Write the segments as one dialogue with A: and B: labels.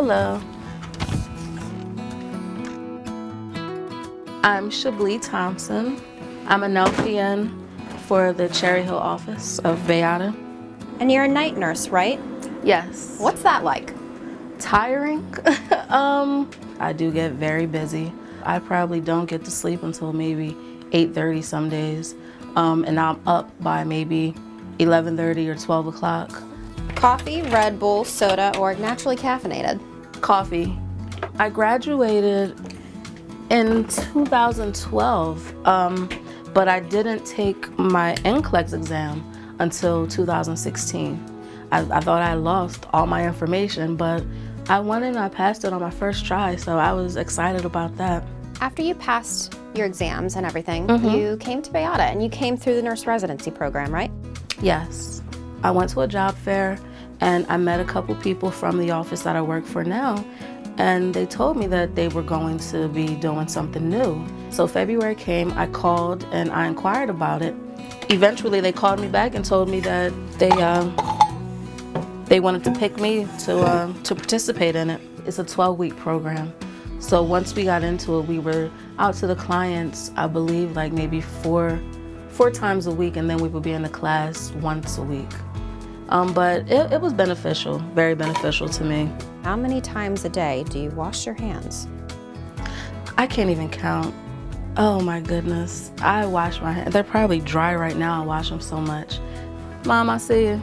A: Hello. I'm Chablis Thompson. I'm an LPN for the Cherry Hill office of Bayada.
B: And you're a night nurse, right?
A: Yes.
B: What's that like?
A: Tiring. um, I do get very busy. I probably don't get to sleep until maybe 8.30 some days. Um, and I'm up by maybe 11.30 or 12 o'clock.
B: Coffee, Red Bull, soda, or naturally caffeinated?
A: Coffee. I graduated in 2012, um, but I didn't take my NCLEX exam until 2016. I, I thought I lost all my information, but I went and I passed it on my first try, so I was excited about that.
B: After you passed your exams and everything, mm -hmm. you came to Bayada and you came through the nurse residency program, right?
A: Yes. I went to a job fair and I met a couple people from the office that I work for now and they told me that they were going to be doing something new. So February came, I called and I inquired about it. Eventually they called me back and told me that they uh, they wanted to pick me to, uh, to participate in it. It's a 12-week program. So once we got into it, we were out to the clients, I believe like maybe four, four times a week, and then we would be in the class once a week. Um, but it, it was beneficial, very beneficial to me.
B: How many times a day do you wash your hands?
A: I can't even count. Oh my goodness. I wash my hands. They're probably dry right now. I wash them so much. Mom, I see you.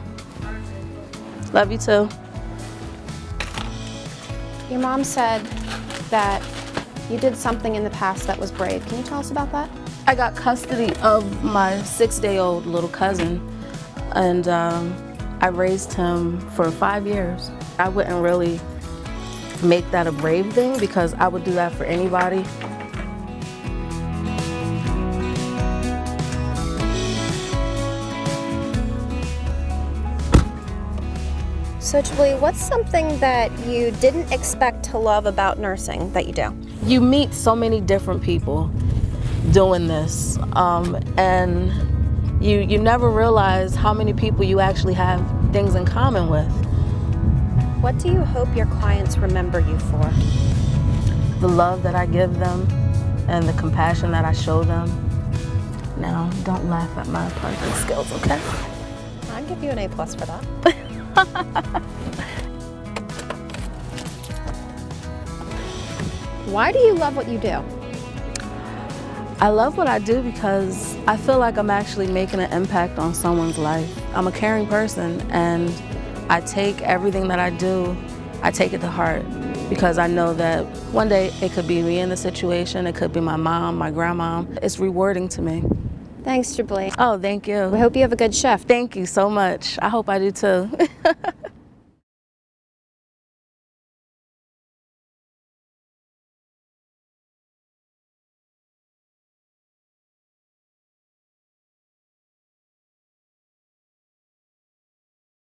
A: Love you too.
B: Your mom said that you did something in the past that was brave. Can you tell us about that?
A: I got custody of my six-day-old little cousin, and um, I raised him for five years. I wouldn't really make that a brave thing because I would do that for anybody.
B: So Julie, what's something that you didn't expect to love about nursing that you do?
A: You meet so many different people doing this um, and you, you never realize how many people you actually have things in common with.
B: What do you hope your clients remember you for?
A: The love that I give them and the compassion that I show them. Now, don't laugh at my parking skills, okay?
B: I'd give you an A plus for that. Why do you love what you do?
A: I love what I do because I feel like I'm actually making an impact on someone's life. I'm a caring person and I take everything that I do, I take it to heart because I know that one day it could be me in the situation, it could be my mom, my grandma. It's rewarding to me.
B: Thanks, Chablis.
A: Oh, thank you.
B: We hope you have a good shift.
A: Thank you so much. I hope I do too.